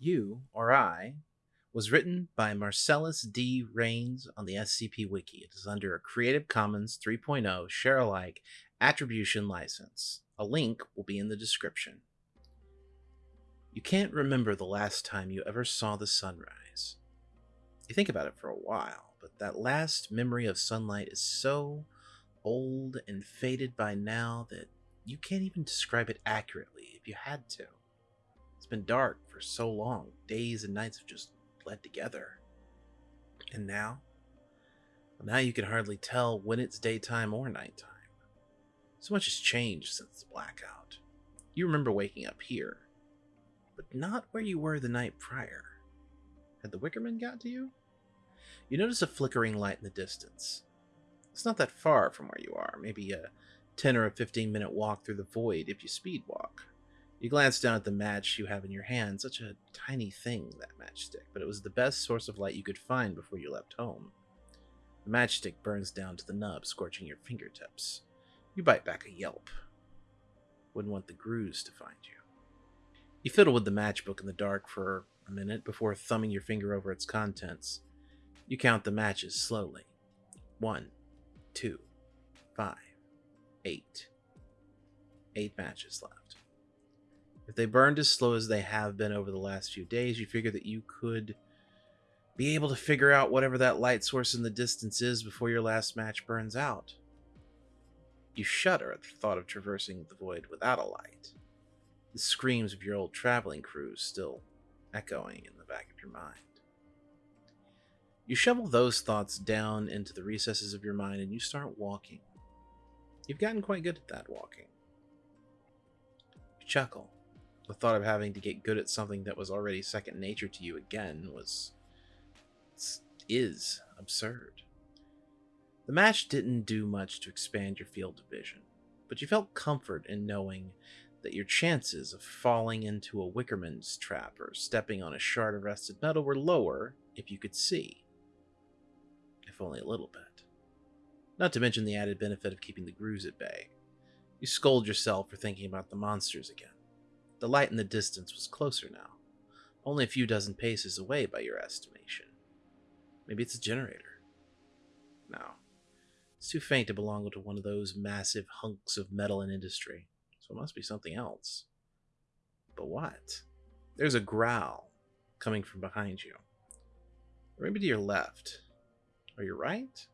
You, or I, was written by Marcellus D. Rains on the SCP Wiki. It is under a Creative Commons 3.0 share alike attribution license. A link will be in the description. You can't remember the last time you ever saw the sunrise. You think about it for a while, but that last memory of sunlight is so old and faded by now that you can't even describe it accurately if you had to. Been dark for so long, days and nights have just bled together. And now? Well, now you can hardly tell when it's daytime or nighttime. So much has changed since the blackout. You remember waking up here, but not where you were the night prior. Had the Wickerman got to you? You notice a flickering light in the distance. It's not that far from where you are, maybe a 10 or a 15 minute walk through the void if you speed walk. You glance down at the match you have in your hand, such a tiny thing, that matchstick, but it was the best source of light you could find before you left home. The matchstick burns down to the nub, scorching your fingertips. You bite back a yelp. Wouldn't want the grues to find you. You fiddle with the matchbook in the dark for a minute before thumbing your finger over its contents. You count the matches slowly. One, two, five, eight. Eight matches left. If they burned as slow as they have been over the last few days, you figure that you could be able to figure out whatever that light source in the distance is before your last match burns out. You shudder at the thought of traversing the void without a light. The screams of your old traveling crews still echoing in the back of your mind. You shovel those thoughts down into the recesses of your mind and you start walking. You've gotten quite good at that walking. You chuckle. The thought of having to get good at something that was already second nature to you again was. is absurd. The match didn't do much to expand your field of vision, but you felt comfort in knowing that your chances of falling into a Wickerman's trap or stepping on a shard of rusted metal were lower if you could see. If only a little bit. Not to mention the added benefit of keeping the grues at bay. You scold yourself for thinking about the monsters again. The light in the distance was closer now, only a few dozen paces away by your estimation. Maybe it's a generator. No, it's too faint to belong to one of those massive hunks of metal and industry, so it must be something else. But what? There's a growl coming from behind you. Or maybe to your left. Or your right?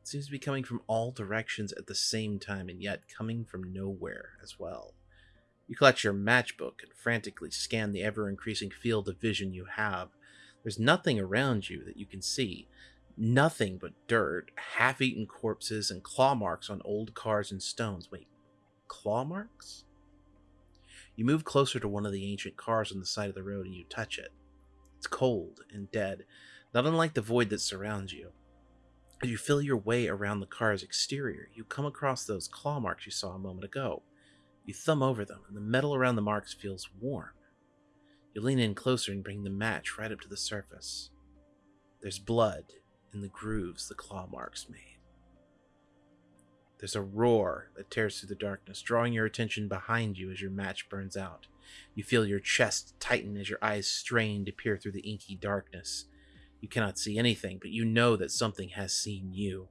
It seems to be coming from all directions at the same time, and yet coming from nowhere as well. You clutch your matchbook and frantically scan the ever increasing field of vision you have. There's nothing around you that you can see, Nothing but dirt, half eaten corpses, and claw marks on old cars and stones. Wait, claw marks? You move closer to one of the ancient cars on the side of the road and you touch it. It's cold and dead, not unlike the void that surrounds you. As you feel your way around the car's exterior, you come across those claw marks you saw a moment ago. You thumb over them, and the metal around the marks feels warm. You lean in closer and bring the match right up to the surface. There's blood in the grooves the claw marks made. There's a roar that tears through the darkness, drawing your attention behind you as your match burns out. You feel your chest tighten as your eyes strain to peer through the inky darkness. You cannot see anything, but you know that something has seen you.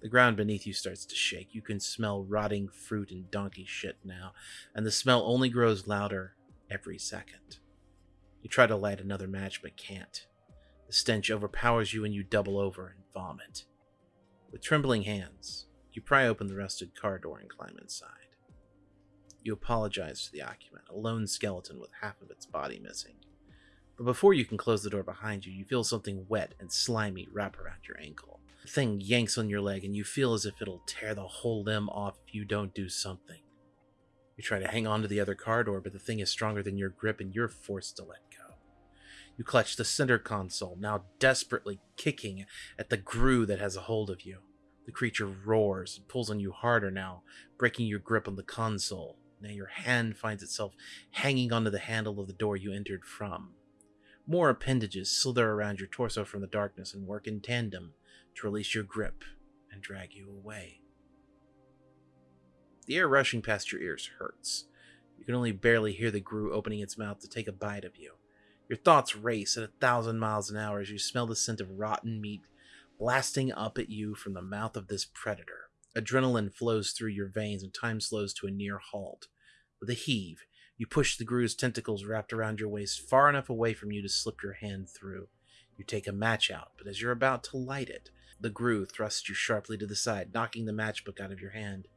The ground beneath you starts to shake. You can smell rotting fruit and donkey shit now, and the smell only grows louder every second. You try to light another match, but can't. The stench overpowers you and you double over and vomit. With trembling hands, you pry open the rusted car door and climb inside. You apologize to the occupant, a lone skeleton with half of its body missing. But before you can close the door behind you, you feel something wet and slimy wrap around your ankle. The thing yanks on your leg, and you feel as if it'll tear the whole limb off if you don't do something. You try to hang on to the other car door, but the thing is stronger than your grip, and you're forced to let go. You clutch the center console, now desperately kicking at the grue that has a hold of you. The creature roars and pulls on you harder now, breaking your grip on the console. Now your hand finds itself hanging onto the handle of the door you entered from. More appendages slither around your torso from the darkness and work in tandem to release your grip and drag you away. The air rushing past your ears hurts. You can only barely hear the Grue opening its mouth to take a bite of you. Your thoughts race at a thousand miles an hour as you smell the scent of rotten meat blasting up at you from the mouth of this predator. Adrenaline flows through your veins and time slows to a near halt. With a heave, you push the Grue's tentacles wrapped around your waist far enough away from you to slip your hand through. You take a match out, but as you're about to light it, the Grue thrusts you sharply to the side, knocking the matchbook out of your hand.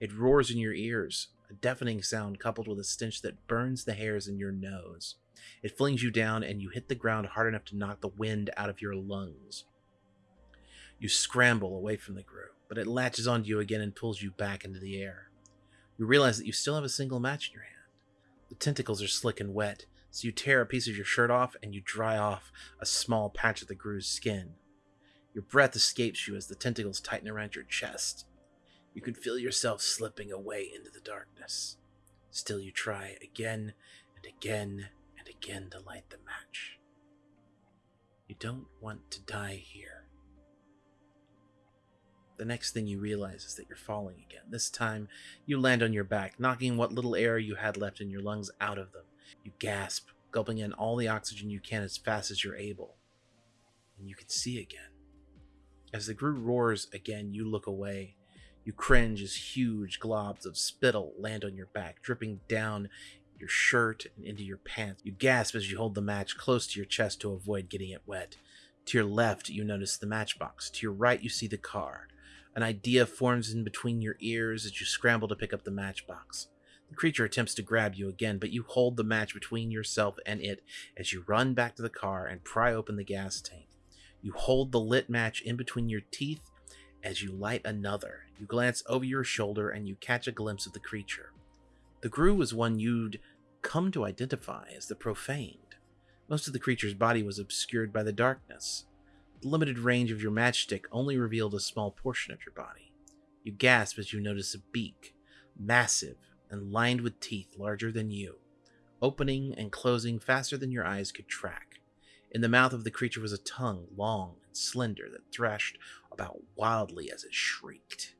It roars in your ears, a deafening sound coupled with a stench that burns the hairs in your nose. It flings you down, and you hit the ground hard enough to knock the wind out of your lungs. You scramble away from the Grue, but it latches onto you again and pulls you back into the air. You realize that you still have a single match in your hand. The tentacles are slick and wet, so you tear a piece of your shirt off and you dry off a small patch of the Grue's skin. Your breath escapes you as the tentacles tighten around your chest. You can feel yourself slipping away into the darkness. Still, you try again and again and again to light the match. You don't want to die here. The next thing you realize is that you're falling again. This time, you land on your back, knocking what little air you had left in your lungs out of them. You gasp, gulping in all the oxygen you can as fast as you're able. And you can see again. As the Grue roars again, you look away. You cringe as huge globs of spittle land on your back, dripping down your shirt and into your pants. You gasp as you hold the match close to your chest to avoid getting it wet. To your left, you notice the matchbox. To your right, you see the car. An idea forms in between your ears as you scramble to pick up the matchbox. The creature attempts to grab you again, but you hold the match between yourself and it as you run back to the car and pry open the gas tank. You hold the lit match in between your teeth as you light another. You glance over your shoulder and you catch a glimpse of the creature. The Grue was one you'd come to identify as the profaned. Most of the creature's body was obscured by the darkness. Limited range of your matchstick only revealed a small portion of your body. You gasp as you notice a beak, massive and lined with teeth larger than you, opening and closing faster than your eyes could track. In the mouth of the creature was a tongue, long and slender, that thrashed about wildly as it shrieked.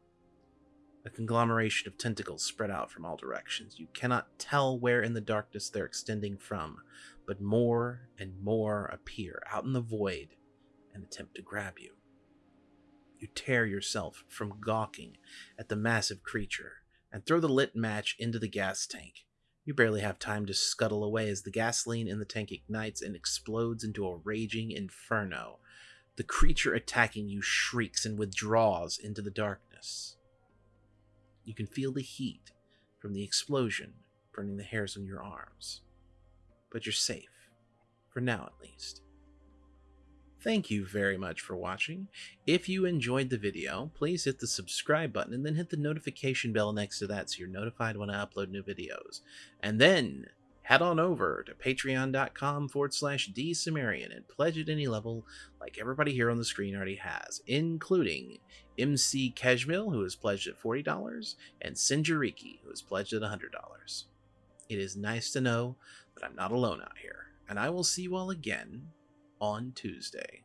A conglomeration of tentacles spread out from all directions. You cannot tell where in the darkness they're extending from, but more and more appear out in the void and attempt to grab you. You tear yourself from gawking at the massive creature and throw the lit match into the gas tank. You barely have time to scuttle away as the gasoline in the tank ignites and explodes into a raging inferno. The creature attacking you shrieks and withdraws into the darkness. You can feel the heat from the explosion burning the hairs on your arms. But you're safe, for now at least. Thank you very much for watching. If you enjoyed the video, please hit the subscribe button and then hit the notification bell next to that so you're notified when I upload new videos. And then head on over to patreon.com forward slash dsumerian and pledge at any level like everybody here on the screen already has, including MC Keshmil, who has pledged at $40, and Sinjariki, who has pledged at $100. It is nice to know that I'm not alone out here, and I will see you all again on Tuesday.